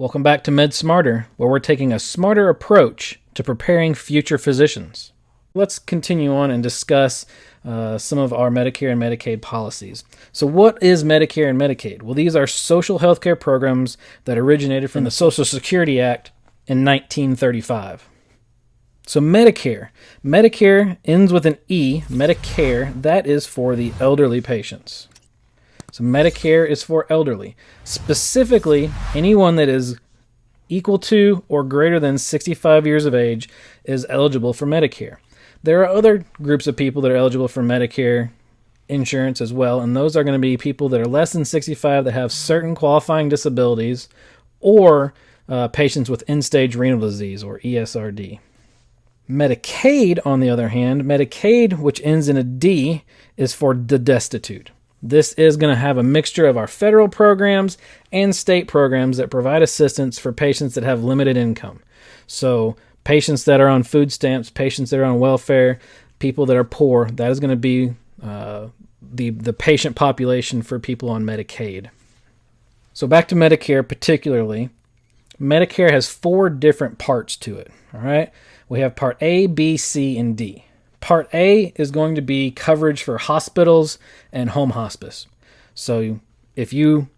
Welcome back to Med Smarter, where we're taking a smarter approach to preparing future physicians. Let's continue on and discuss uh, some of our Medicare and Medicaid policies. So, what is Medicare and Medicaid? Well, these are social health care programs that originated from the Social Security Act in 1935. So, Medicare. Medicare ends with an E, Medicare, that is for the elderly patients. So Medicare is for elderly, specifically anyone that is equal to or greater than 65 years of age is eligible for Medicare. There are other groups of people that are eligible for Medicare insurance as well, and those are going to be people that are less than 65 that have certain qualifying disabilities or uh, patients with end stage renal disease or ESRD. Medicaid, on the other hand, Medicaid, which ends in a D, is for the destitute. This is going to have a mixture of our federal programs and state programs that provide assistance for patients that have limited income. So, patients that are on food stamps, patients that are on welfare, people that are poor, that is going to be uh, the, the patient population for people on Medicaid. So, back to Medicare particularly, Medicare has four different parts to it. All right. We have part A, B, C, and D. Part A is going to be coverage for hospitals and home hospice. So if you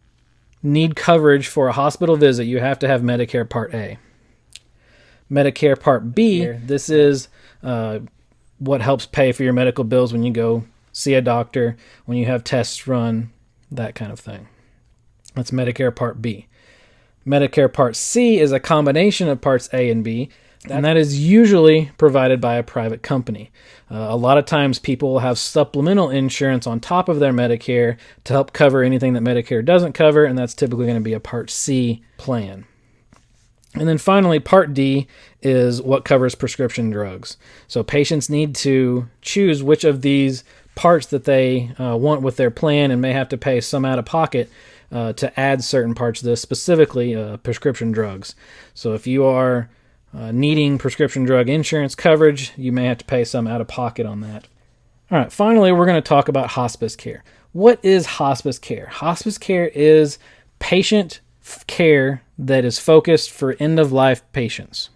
need coverage for a hospital visit, you have to have Medicare Part A. Medicare Part B, this is uh, what helps pay for your medical bills when you go see a doctor, when you have tests run, that kind of thing. That's Medicare Part B. Medicare Part C is a combination of Parts A and B and that is usually provided by a private company. Uh, a lot of times people will have supplemental insurance on top of their Medicare to help cover anything that Medicare doesn't cover, and that's typically going to be a Part C plan. And then finally, Part D is what covers prescription drugs. So patients need to choose which of these parts that they uh, want with their plan and may have to pay some out of pocket uh, to add certain parts of this, specifically uh, prescription drugs. So if you are uh, needing prescription drug insurance coverage, you may have to pay some out of pocket on that. All right, finally, we're going to talk about hospice care. What is hospice care? Hospice care is patient care that is focused for end of life patients.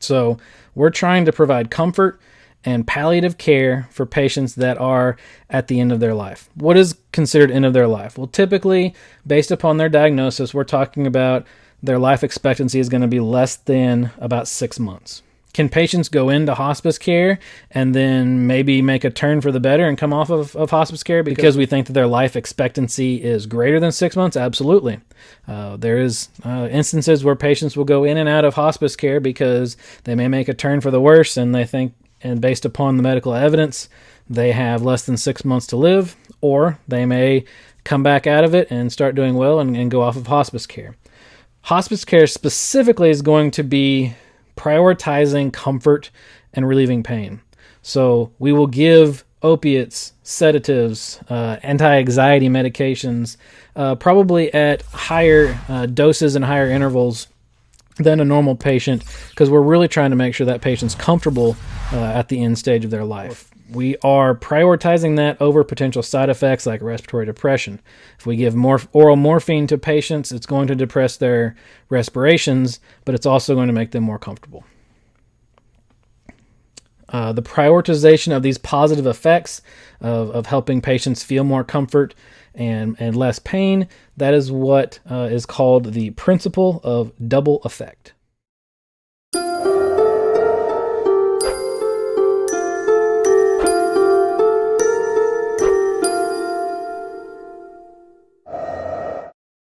So, we're trying to provide comfort and palliative care for patients that are at the end of their life. What is considered end of their life? Well, typically, based upon their diagnosis, we're talking about their life expectancy is going to be less than about six months. Can patients go into hospice care and then maybe make a turn for the better and come off of, of hospice care because, we think that their life expectancy is greater than six months? Absolutely. Uh, there is uh, instances where patients will go in and out of hospice care because they may make a turn for the worse and they think, and based upon the medical evidence, they have less than six months to live, or they may come back out of it and start doing well and, and go off of hospice care. Hospice care specifically is going to be prioritizing comfort and relieving pain. So we will give opiates, sedatives, uh, anti anxiety medications, uh, probably at higher uh, doses and higher intervals than a normal patient because we're really trying to make sure that patient's comfortable uh, at the end stage of their life we are prioritizing that over potential side effects like respiratory depression. If we give more oral morphine to patients, it's going to depress their respirations, but it's also going to make them more comfortable. Uh, the prioritization of these positive effects of, of helping patients feel more comfort and, and less pain, that is what uh, is called the principle of double effect.